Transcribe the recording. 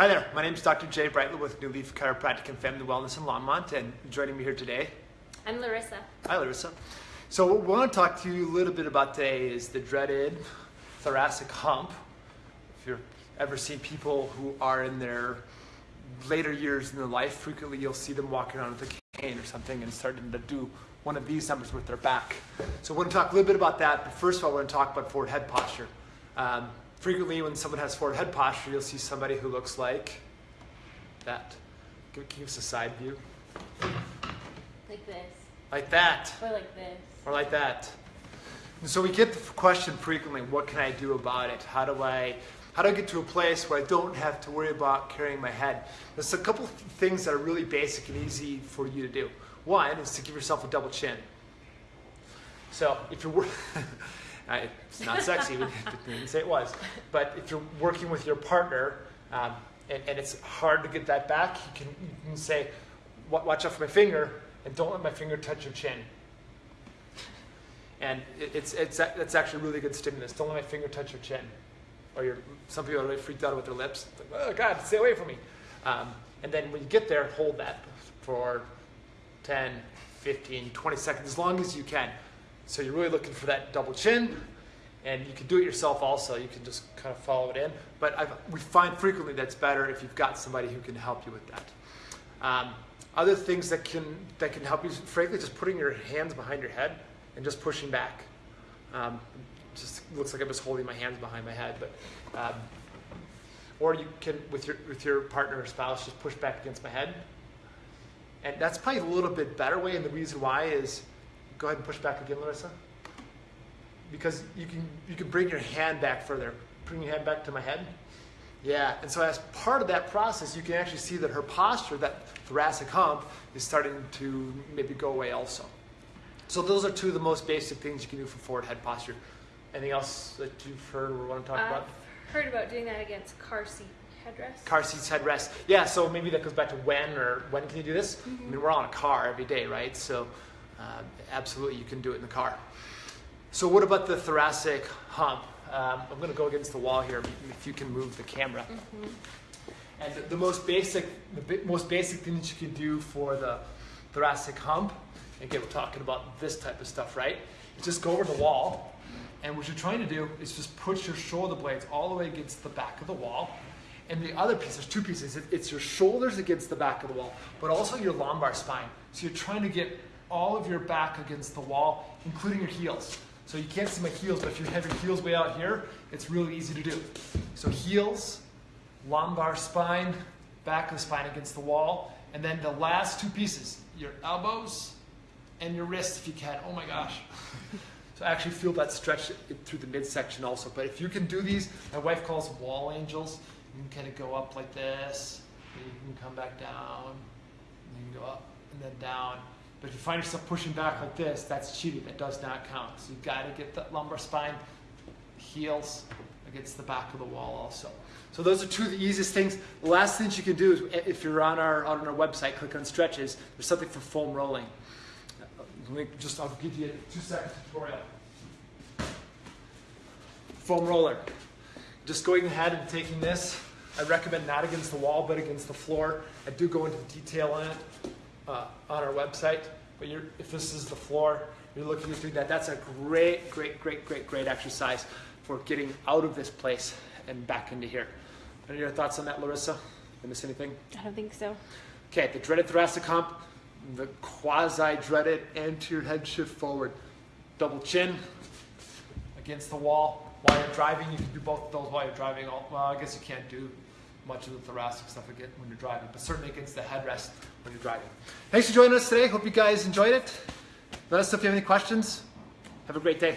Hi there, my name is Dr. Jay Brightler with New Leaf Chiropractic and Family Wellness in Longmont, and joining me here today, I'm Larissa. hi Larissa. So what we want to talk to you a little bit about today is the dreaded thoracic hump. If you've ever seen people who are in their later years in their life, frequently you'll see them walking around with a cane or something and starting to do one of these numbers with their back. So we want to talk a little bit about that, but first of all, we want to talk about forward head posture. Um, frequently, when someone has forward head posture, you'll see somebody who looks like that. Give, give us a side view. Like this. Like that. Or like this. Or like that. And so we get the question frequently, what can I do about it? How do I how do I get to a place where I don't have to worry about carrying my head? There's a couple things that are really basic and easy for you to do. One is to give yourself a double chin. So if you're, it's not sexy, we didn't say it was, but if you're working with your partner um, and, and it's hard to get that back, you can, you can say, watch out for my finger and don't let my finger touch your chin. And it, it's, it's, it's actually really good stimulus. Don't let my finger touch your chin. Or some people are really freaked out with their lips. Like, oh God, stay away from me. Um, and then when you get there, hold that for 10, 15, 20 seconds, as long as you can. So you're really looking for that double chin. And you can do it yourself also. You can just kind of follow it in. But I've, we find frequently that's better if you've got somebody who can help you with that. Um, other things that can that can help you, frankly, just putting your hands behind your head and just pushing back. Um, just looks like I'm just holding my hands behind my head, but um, or you can with your with your partner or spouse just push back against my head, and that's probably a little bit better way. And the reason why is, go ahead and push back again, Larissa, because you can you can bring your hand back further. Bring your hand back to my head. Yeah, and so as part of that process, you can actually see that her posture, that thoracic hump, is starting to maybe go away also. So those are two of the most basic things you can do for forward head posture. Anything else that you've heard or want to talk about? I've heard about doing that against car seat headrest. Car seats, headrest. Yeah, so maybe that goes back to when or when can you do this? I mm-hmm. mean, we're on a car every day, right? So um, absolutely, you can do it in the car. So what about the thoracic hump? Um, I'm going to go against the wall here. If you can move the camera. And the, the most basic, the bi- most basic thing that you can do for the thoracic hump, again, we're talking about this type of stuff, right? Just go over the wall, and what you're trying to do is just push your shoulder blades all the way against the back of the wall. And the other piece, there's two pieces. It's your shoulders against the back of the wall, but also your lumbar spine. So you're trying to get all of your back against the wall, including your heels. So you can't see my heels, but if you have your heels way out here, it's really easy to do. So heels, lumbar spine, back of the spine against the wall, and then the last two pieces, your elbows and your wrists if you can. Oh my gosh. So actually feel that stretch through the midsection also. But if you can do these, my wife calls wall angels. You can kind of go up like this, and you can come back down, and you can go up and then down. But if you find yourself pushing back like this, that's cheating. That does not count. So you've got to get the lumbar spine, heels against the back of the wall also. So those are two of the easiest things. The last thing you can do is if you're on our on our website, click on stretches. There's something for foam rolling. Uh, just I'll give you a two second tutorial. Foam roller. Just going ahead and taking this. I recommend not against the wall, but against the floor. I do go into detail on it uh, on our website. But you're, if this is the floor, you're looking at doing that. That's a great, great, great, great, great exercise for getting out of this place and back into here. Any your thoughts on that, Larissa? Did I miss anything? I don't think so. Okay, the dreaded thoracic hump, the quasi-dreaded anterior head shift forward. Double chin against the wall. While you're driving, you can do both of those while you're driving. Well, I guess you can't do much of the thoracic stuff again when you're driving, but certainly against the headrest when you're driving. Thanks for joining us today. Hope you guys enjoyed it. Let us know if you have any questions. Have a great day.